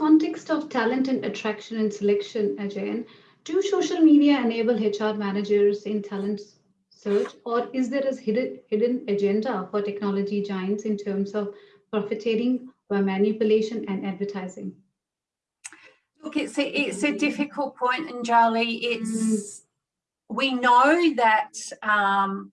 context of talent and attraction and selection, Ajay, do social media enable HR managers in talent search, or is there a hidden, hidden agenda for technology giants in terms of profiteering by manipulation and advertising? Look, it's a, it's a difficult point, Anjali. It's mm. we know that um,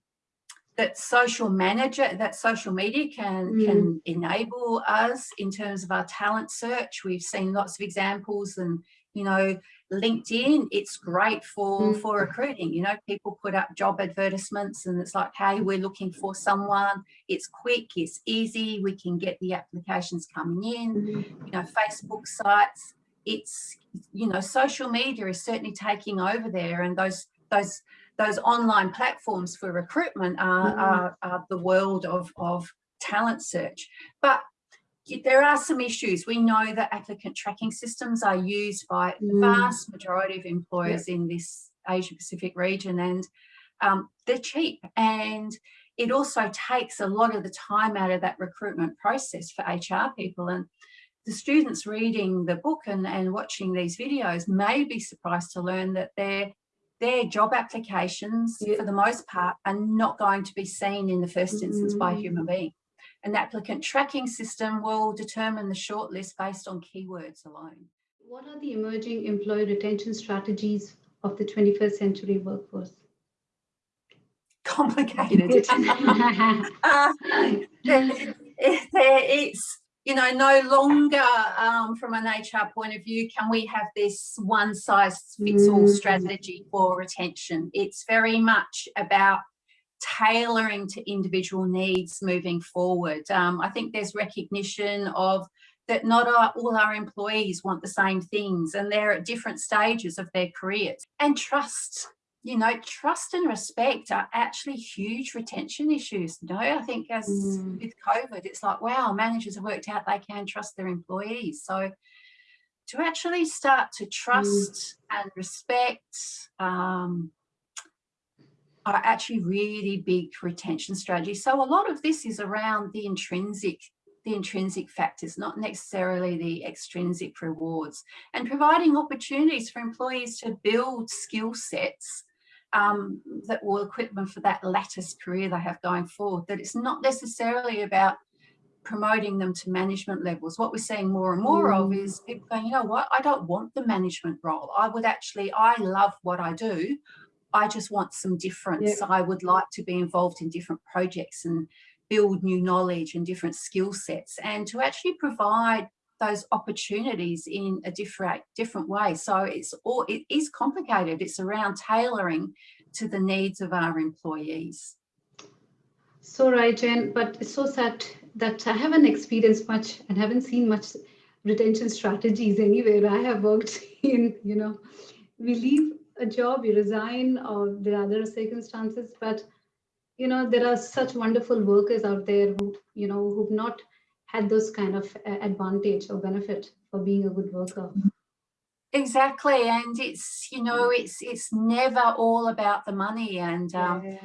that social manager, that social media can mm. can enable us in terms of our talent search. We've seen lots of examples, and you know, LinkedIn, it's great for mm. for recruiting. You know, people put up job advertisements, and it's like, hey, we're looking for someone. It's quick, it's easy. We can get the applications coming in. Mm. You know, Facebook sites it's you know social media is certainly taking over there and those those those online platforms for recruitment are, mm. are, are the world of, of talent search but there are some issues. We know that applicant tracking systems are used by the mm. vast majority of employers in this Asia Pacific region and um, they're cheap and it also takes a lot of the time out of that recruitment process for HR people and the students reading the book and, and watching these videos may be surprised to learn that their their job applications yeah. for the most part are not going to be seen in the first instance mm. by a mm. human being. An applicant tracking system will determine the shortlist based on keywords alone. What are the emerging employee retention strategies of the 21st century workforce? Complicated. uh, it's you know, no longer um, from an HR point of view, can we have this one size fits all mm. strategy for retention? It's very much about tailoring to individual needs moving forward. Um, I think there's recognition of that not our, all our employees want the same things and they're at different stages of their careers and trust you know, trust and respect are actually huge retention issues. No, I think as mm. with COVID, it's like, wow, managers have worked out they can trust their employees. So to actually start to trust mm. and respect um, are actually really big retention strategies. So a lot of this is around the intrinsic the intrinsic factors, not necessarily the extrinsic rewards, and providing opportunities for employees to build skill sets um, that will equip them for that lattice career they have going forward, that it's not necessarily about promoting them to management levels. What we're seeing more and more mm. of is people going, you know what, I don't want the management role. I would actually, I love what I do. I just want some difference. Yeah. I would like to be involved in different projects and build new knowledge and different skill sets and to actually provide those opportunities in a different different way. So it's all it is complicated. It's around tailoring to the needs of our employees. So right, Jen, but it's so sad that I haven't experienced much and haven't seen much retention strategies anywhere. I have worked in, you know, we leave a job, we resign, or there are other circumstances, but you know, there are such wonderful workers out there who, you know, who've not had those kind of uh, advantage or benefit for being a good worker exactly and it's you know it's it's never all about the money and um, yeah.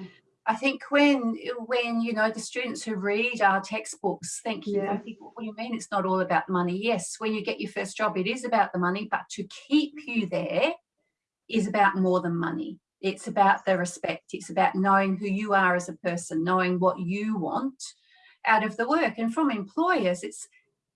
I think when when you know the students who read our textbooks think you yeah. think, what do you mean it's not all about the money yes when you get your first job it is about the money but to keep you there is about more than money it's about the respect it's about knowing who you are as a person knowing what you want out of the work. And from employers, it's,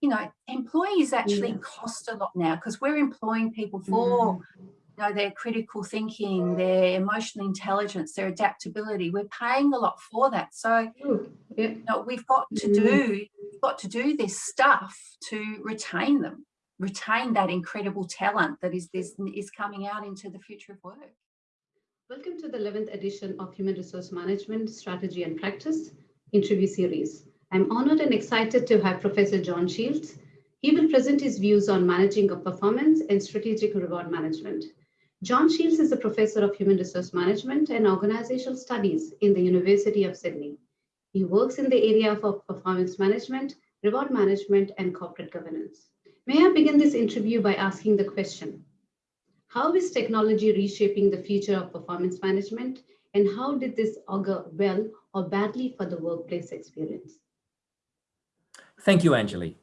you know, employees actually yeah. cost a lot now because we're employing people for, mm. you know, their critical thinking, their emotional intelligence, their adaptability. We're paying a lot for that. So, yeah. you know, we've got to mm. do, we've got to do this stuff to retain them, retain that incredible talent that is this is coming out into the future of work. Welcome to the 11th edition of Human Resource Management Strategy and Practice interview series. I'm honored and excited to have Professor John Shields. He will present his views on managing of performance and strategic reward management. John Shields is a professor of human resource management and organizational studies in the University of Sydney. He works in the area of performance management, reward management, and corporate governance. May I begin this interview by asking the question, how is technology reshaping the future of performance management and how did this augur well or badly for the workplace experience? Thank you, Anjali.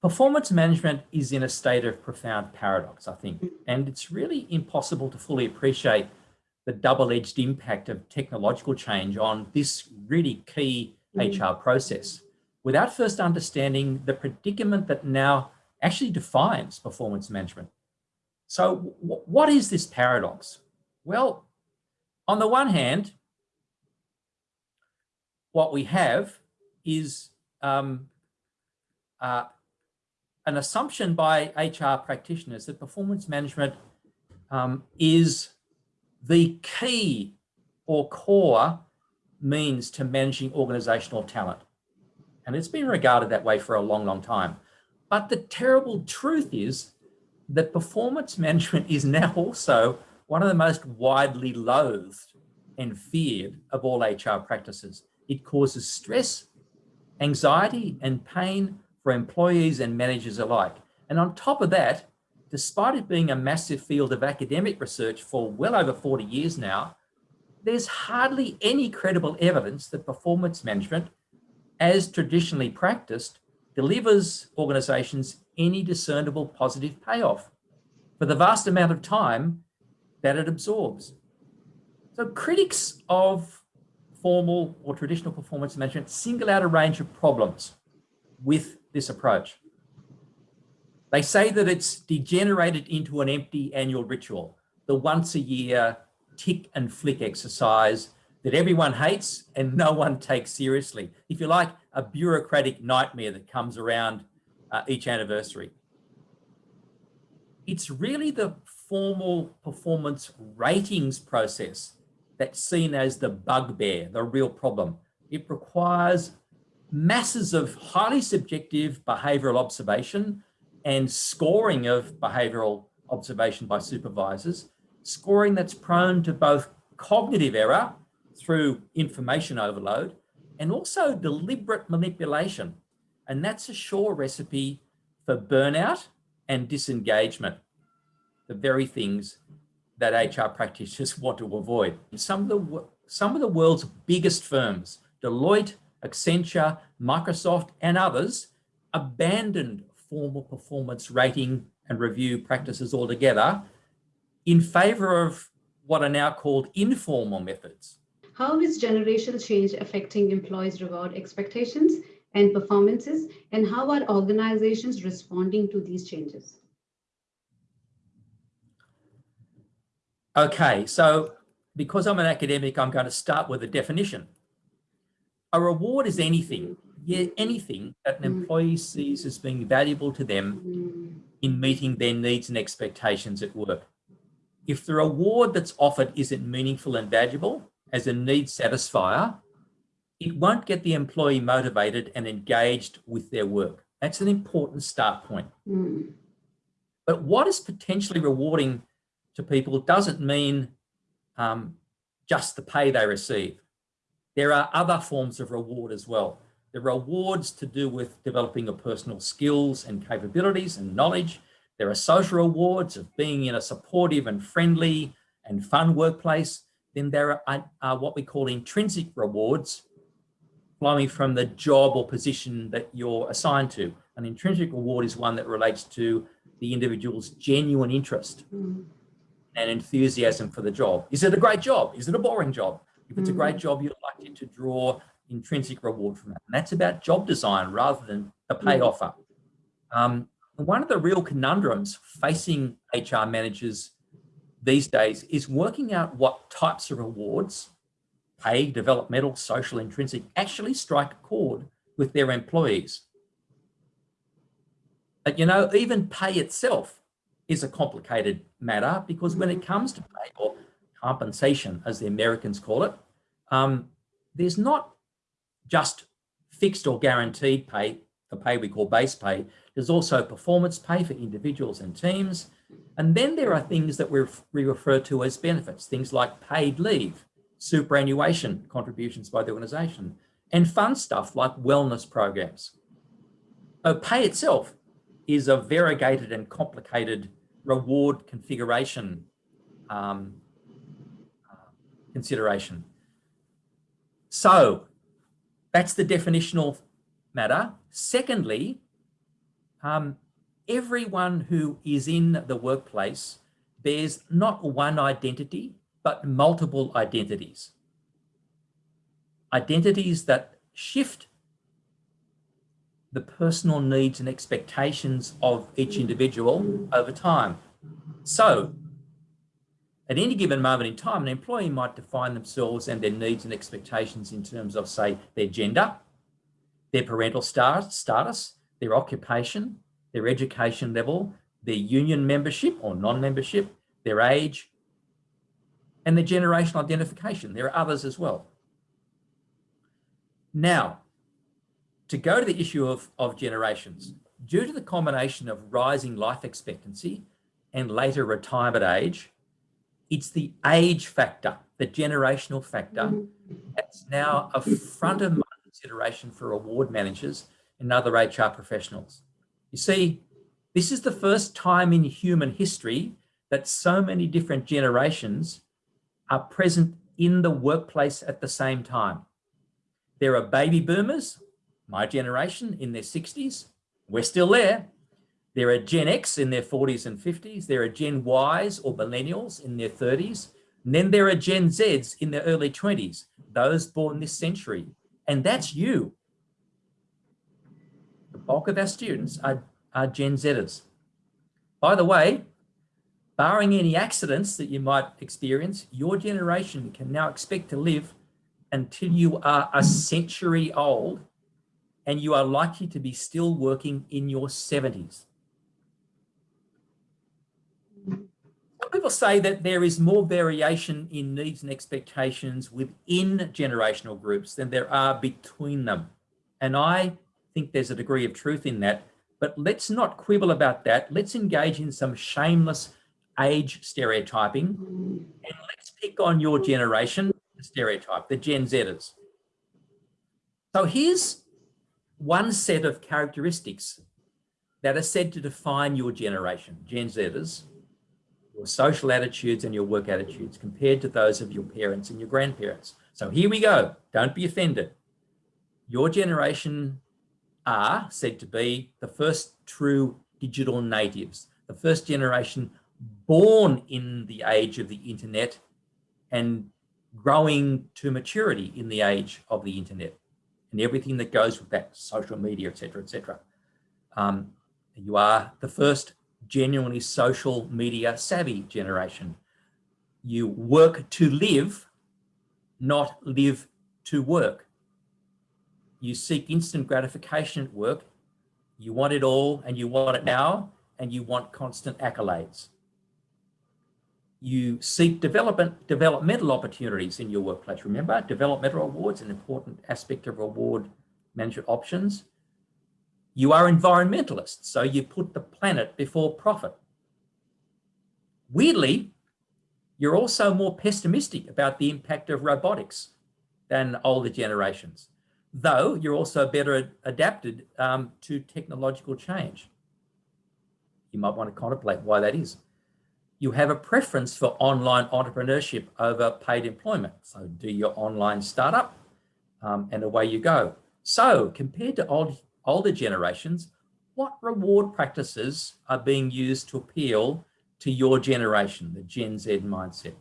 performance management is in a state of profound paradox, I think, and it's really impossible to fully appreciate the double-edged impact of technological change on this really key mm. HR process without first understanding the predicament that now actually defines performance management. So what is this paradox? Well, on the one hand, what we have is um, uh, an assumption by HR practitioners that performance management um, is the key or core means to managing organizational talent. And it's been regarded that way for a long, long time. But the terrible truth is that performance management is now also one of the most widely loathed and feared of all HR practices. It causes stress, anxiety and pain for employees and managers alike. And on top of that, despite it being a massive field of academic research for well over 40 years now, there's hardly any credible evidence that performance management, as traditionally practiced, delivers organizations any discernible positive payoff for the vast amount of time that it absorbs. So critics of formal or traditional performance management single out a range of problems with this approach. They say that it's degenerated into an empty annual ritual, the once a year tick and flick exercise that everyone hates and no one takes seriously. If you like, a bureaucratic nightmare that comes around uh, each anniversary. It's really the formal performance ratings process that's seen as the bugbear, the real problem. It requires masses of highly subjective behavioural observation and scoring of behavioural observation by supervisors, scoring that's prone to both cognitive error through information overload and also deliberate manipulation. And that's a sure recipe for burnout and disengagement, the very things that HR practitioners want to avoid. Some of the, some of the world's biggest firms, Deloitte, Accenture, Microsoft, and others, abandoned formal performance rating and review practices altogether in favor of what are now called informal methods. How is generational change affecting employees' reward expectations and performances, and how are organizations responding to these changes? Okay, so because I'm an academic, I'm going to start with a definition. A reward is anything, yeah, anything that an mm. employee sees as being valuable to them in meeting their needs and expectations at work. If the reward that's offered isn't meaningful and valuable, as a need satisfier, it won't get the employee motivated and engaged with their work. That's an important start point. Mm. But what is potentially rewarding to people doesn't mean um, just the pay they receive. There are other forms of reward as well. The rewards to do with developing your personal skills and capabilities and knowledge. There are social rewards of being in a supportive and friendly and fun workplace then there are, are what we call intrinsic rewards flowing from the job or position that you're assigned to. An intrinsic reward is one that relates to the individual's genuine interest mm. And enthusiasm for the job. Is it a great job? Is it a boring job? If it's mm. a great job, you're likely to draw intrinsic reward from that. And that's about job design rather than the pay mm. offer. Um, one of the real conundrums facing HR managers these days is working out what types of rewards, pay, developmental, social, intrinsic, actually strike a chord with their employees. But you know, even pay itself is a complicated matter because when it comes to pay or compensation, as the Americans call it, um, there's not just fixed or guaranteed pay, the pay we call base pay. There's also performance pay for individuals and teams. And then there are things that we refer to as benefits, things like paid leave, superannuation contributions by the organization, and fun stuff like wellness programs. So pay itself is a variegated and complicated reward configuration um, consideration. So that's the definitional matter. Secondly, um, everyone who is in the workplace bears not one identity, but multiple identities. Identities that shift the personal needs and expectations of each individual over time. So at any given moment in time, an employee might define themselves and their needs and expectations in terms of, say, their gender, their parental status, their occupation, their education level, their union membership or non-membership, their age, and their generational identification. There are others as well. Now, to go to the issue of, of generations, due to the combination of rising life expectancy and later retirement age, it's the age factor, the generational factor, that's now a front of mind consideration for award managers and other HR professionals. You see, this is the first time in human history that so many different generations are present in the workplace at the same time. There are baby boomers, my generation in their 60s, we're still there. There are Gen X in their 40s and 50s. There are Gen Ys or millennials in their 30s. And then there are Gen Zs in their early 20s, those born this century. And that's you. The bulk of our students are, are Gen Zers. By the way, barring any accidents that you might experience, your generation can now expect to live until you are a century old and you are likely to be still working in your 70s. people say that there is more variation in needs and expectations within generational groups than there are between them. And I think there's a degree of truth in that, but let's not quibble about that. Let's engage in some shameless age stereotyping and let's pick on your generation stereotype, the Gen Zers. So here's one set of characteristics that are said to define your generation, Gen Zers, your social attitudes and your work attitudes compared to those of your parents and your grandparents. So here we go. Don't be offended. Your generation are said to be the first true digital natives, the first generation born in the age of the internet and growing to maturity in the age of the internet and everything that goes with that, social media, etc., etc. Um, you are the first genuinely social media savvy generation. You work to live, not live to work. You seek instant gratification at work. You want it all and you want it now and you want constant accolades. You seek development, developmental opportunities in your workplace. Remember, developmental awards, an important aspect of reward management options. You are environmentalists, so you put the planet before profit. Weirdly, you're also more pessimistic about the impact of robotics than older generations, though you're also better adapted um, to technological change. You might want to contemplate why that is. You have a preference for online entrepreneurship over paid employment. So do your online startup um, and away you go. So compared to old older generations, what reward practices are being used to appeal to your generation, the Gen Z mindset?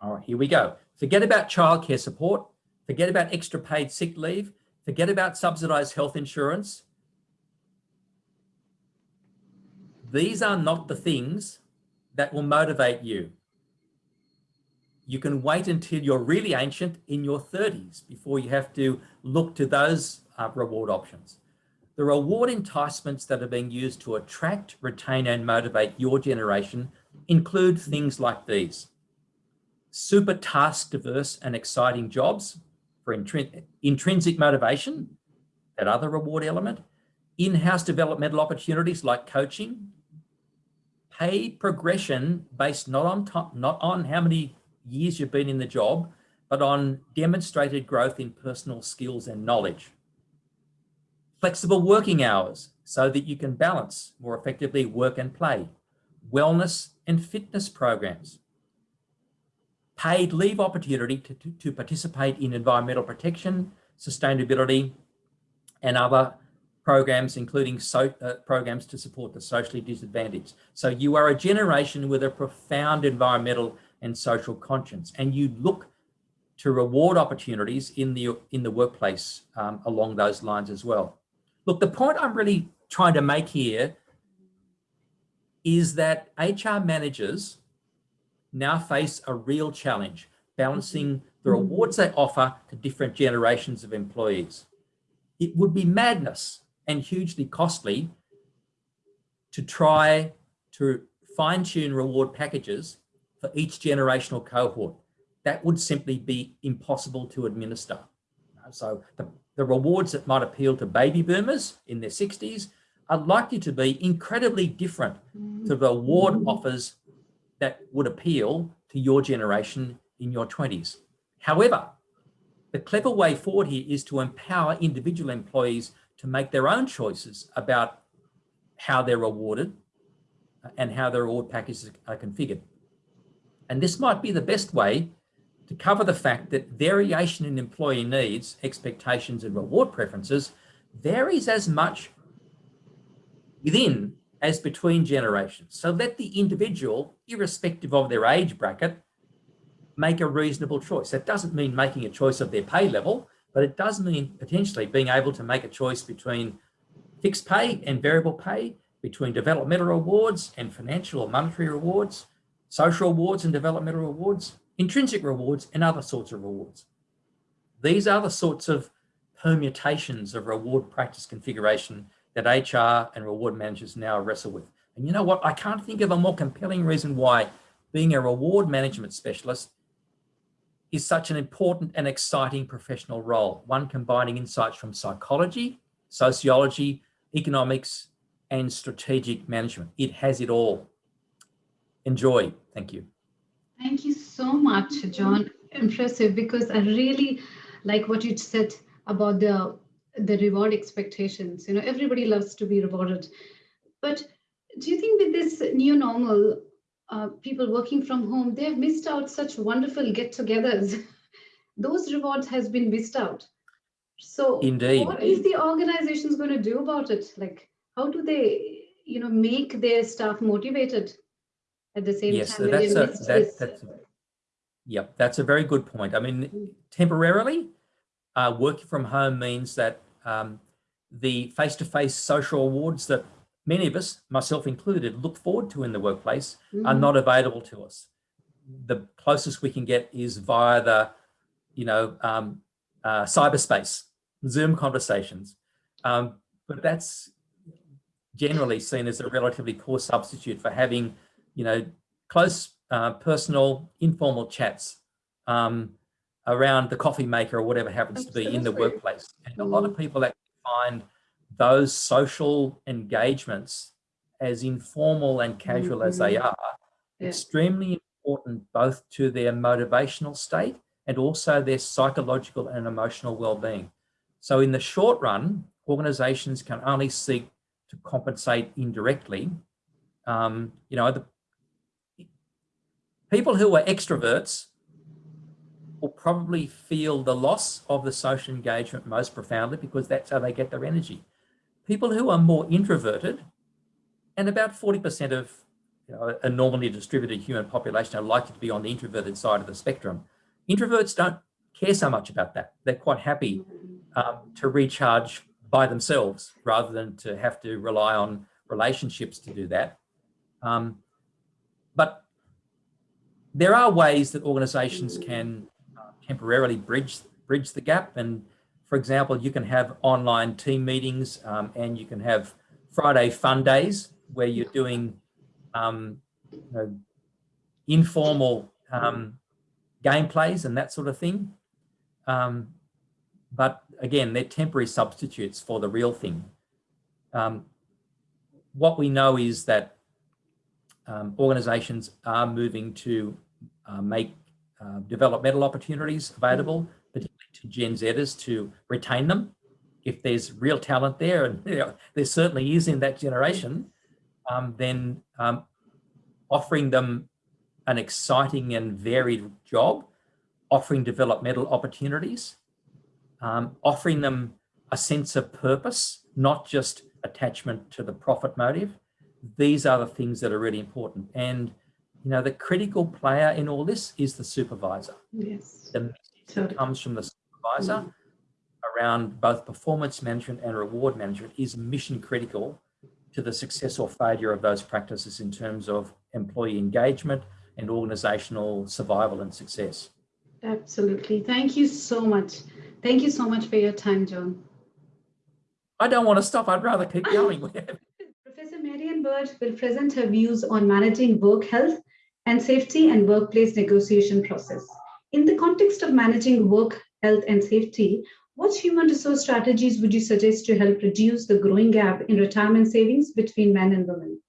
All right, here we go. Forget about childcare support. Forget about extra paid sick leave. Forget about subsidized health insurance. These are not the things that will motivate you. You can wait until you're really ancient in your 30s before you have to look to those uh, reward options. The reward enticements that are being used to attract, retain and motivate your generation include things like these. Super task diverse and exciting jobs for intrin intrinsic motivation, that other reward element, in-house developmental opportunities like coaching, paid progression based not on not on how many years you've been in the job, but on demonstrated growth in personal skills and knowledge. Flexible working hours so that you can balance more effectively work and play, wellness and fitness programs, paid leave opportunity to, to, to participate in environmental protection, sustainability, and other programs, including so, uh, programs to support the socially disadvantaged. So you are a generation with a profound environmental and social conscience, and you look to reward opportunities in the in the workplace um, along those lines as well. Look, the point I'm really trying to make here is that HR managers now face a real challenge balancing the rewards they offer to different generations of employees. It would be madness and hugely costly to try to fine tune reward packages for each generational cohort. That would simply be impossible to administer. So the, the rewards that might appeal to baby boomers in their 60s are likely to be incredibly different to the award mm-hmm. offers that would appeal to your generation in your 20s. However, the clever way forward here is to empower individual employees to make their own choices about how they're rewarded uh, and how their reward packages are configured. And this might be the best way to cover the fact that variation in employee needs, expectations and reward preferences varies as much within as between generations. So let the individual, irrespective of their age bracket, make a reasonable choice. That doesn't mean making a choice of their pay level, but it does mean potentially being able to make a choice between fixed pay and variable pay, between developmental rewards and financial or monetary rewards, social rewards and developmental rewards, intrinsic rewards and other sorts of rewards. These are the sorts of permutations of reward practice configuration that HR and reward managers now wrestle with. And you know what? I can't think of a more compelling reason why being a reward management specialist is such an important and exciting professional role, one combining insights from psychology, sociology, economics, and strategic management. It has it all. Enjoy. Thank you. Thank you so much, John. Impressive because I really like what you said about the the reward expectations. You know, everybody loves to be rewarded. But do you think with this new normal, uh, people working from home, they've missed out such wonderful get-togethers. Those rewards has been missed out. So Indeed. what is the organizations going to do about it? Like, how do they, you know, make their staff motivated at the same yes, time? so that's a, that, that's, yep, that's a very good point. I mean, temporarily, uh, working from home means that um, the face-to-face -face social awards that many of us, myself included, look forward to in the workplace Mm. are not available to us. The closest we can get is via the, you know, um, uh, cyberspace, Zoom conversations. Um, but that's generally seen as a relatively poor substitute for having, you know, close uh, personal informal chats um, around the coffee maker or whatever happens to be in the workplace. And a lot of people actually find those social engagements, as informal and casual as they Mhm. are, Yeah. extremely important both to their motivational state and also their psychological and emotional well-being. So in the short run, organizations can only seek to compensate indirectly. Um, you know, the people who are extroverts will probably feel the loss of the social engagement most profoundly because that's how they get their energy. People who are more introverted, and about 40% of you know, a normally distributed human population are likely to be on the introverted side of the spectrum. Introverts don't care so much about that. They're quite happy um, to recharge by themselves rather than to have to rely on relationships to do that. Um, but there are ways that organizations can uh, temporarily bridge bridge the gap. And for example, you can have online team meetings um, and you can have Friday fun days where you're doing um, you know, informal um, gameplays and that sort of thing. Um, but again, they're temporary substitutes for the real thing. Um, what we know is that um, organizations are moving to uh, make uh, developmental opportunities available, Gen Zers to retain them. If there's real talent there, and you know, there certainly is in that generation, um, then um, offering them an exciting and varied job, offering developmental opportunities, um, offering them a sense of purpose, not just attachment to the profit motive. These are the things that are really important. And, you know, the critical player in all this is the supervisor. Yes. The message Totally. comes from the supervisor around both performance management and reward management is mission critical to the success or failure of those practices in terms of employee engagement and organizational survival and success. Absolutely. Thank you so much. Thank you so much for your time, John. I don't want to stop. I'd rather keep going. Professor Marian Baird will present her views on managing work health and safety and workplace negotiation process. In the context of managing work health and safety, what human resource strategies would you suggest to help reduce the growing gap in retirement savings between men and women?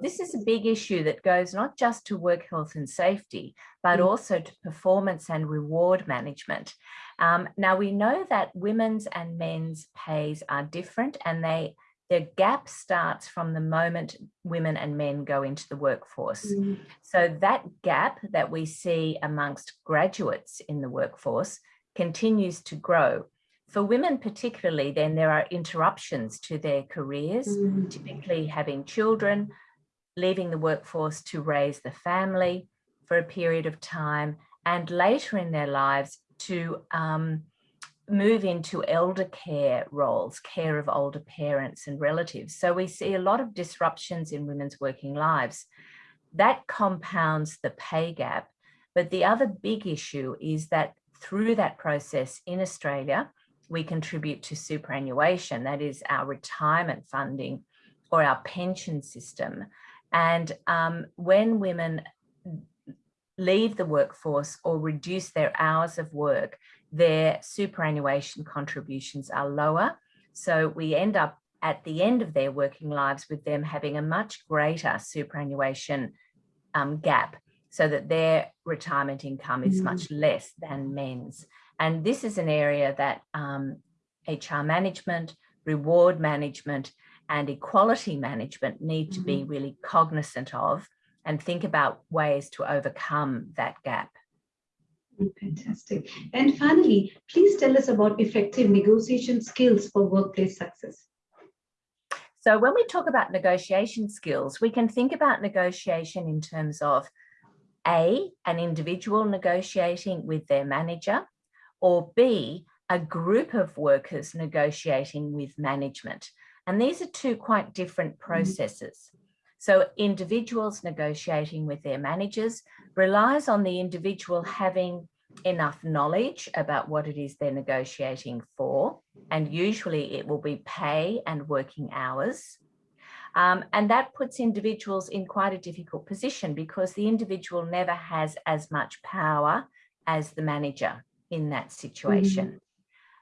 This is a big issue that goes not just to work health and safety, but Mm. also to performance and reward management. Um, now we know that women's and men's pays are different and they the gap starts from the moment women and men go into the workforce. Mm, So that gap that we see amongst graduates in the workforce continues to grow. For women particularly, then there are interruptions to their careers, mm, typically having children, leaving the workforce to raise the family for a period of time, and later in their lives to um, move into elder care roles, care of older parents and relatives. So we see a lot of disruptions in women's working lives. That compounds the pay gap. But the other big issue is that through that process in Australia, we contribute to superannuation, that is our retirement funding or our pension system. And um, when women leave the workforce or reduce their hours of work, their superannuation contributions are lower. So we end up at the end of their working lives with them having a much greater superannuation um, gap so that their retirement income is Mm. much less than men's. And this is an area that um, HR management, reward management, and equality management need to be really cognizant of and think about ways to overcome that gap. Mm, Fantastic. And finally, please tell us about effective negotiation skills for workplace success. So when we talk about negotiation skills, we can think about negotiation in terms of A, an individual negotiating with their manager, or B, a group of workers negotiating with management. And these are two quite different processes. So individuals negotiating with their managers relies on the individual having enough knowledge about what it is they're negotiating for. And usually it will be pay and working hours. Um, and that puts individuals in quite a difficult position because the individual never has as much power as the manager in that situation.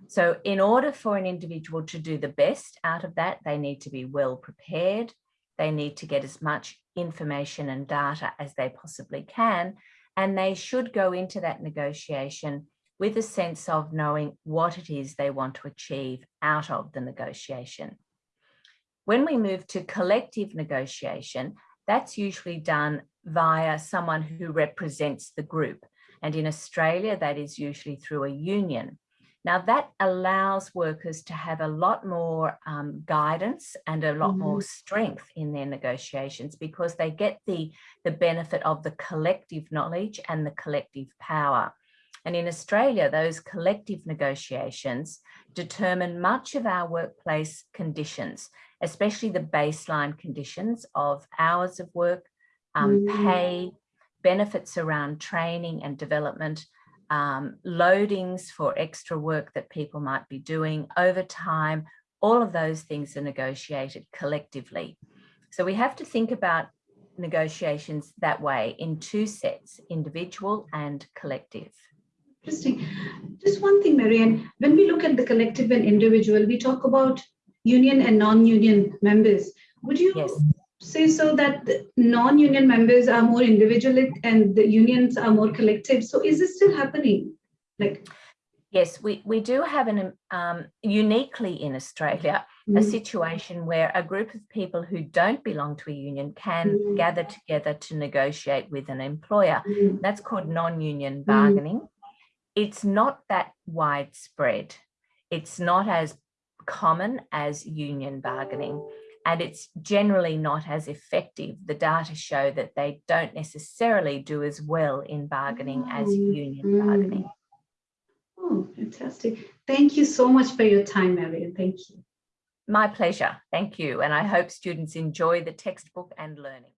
So in order for an individual to do the best out of that, they need to be well prepared. They need to get as much information and data as they possibly can. And they should go into that negotiation with a sense of knowing what it is they want to achieve out of the negotiation. When we move to collective negotiation, that's usually done via someone who represents the group. And in Australia, that is usually through a union. Now that allows workers to have a lot more um, guidance and a lot more strength in their negotiations because they get the, the benefit of the collective knowledge and the collective power. And in Australia, those collective negotiations determine much of our workplace conditions, especially the baseline conditions of hours of work, um, Mm. pay, benefits around training and development, um, loadings for extra work that people might be doing over time. All of those things are negotiated collectively. So we have to think about negotiations that way in two sets, individual and collective. Interesting. Just one thing, Marianne, when we look at the collective and individual, we talk about union and non-union members. Would you Yes. Say so that non-union members are more individual and the unions are more collective? So is this still happening? Like, Yes, we, we do have an um, uniquely in Australia, a mm, situation where a group of people who don't belong to a union can Mm. gather together to negotiate with an employer. mm, That's called non-union bargaining. It's not that widespread. it's not as common as union bargaining and it's generally not as effective. The data show that they don't necessarily do as well in bargaining as Mm, union bargaining. Oh, fantastic. Thank you so much for your time, Marian. Thank you. My pleasure. Thank you. And I hope students enjoy the textbook and learning.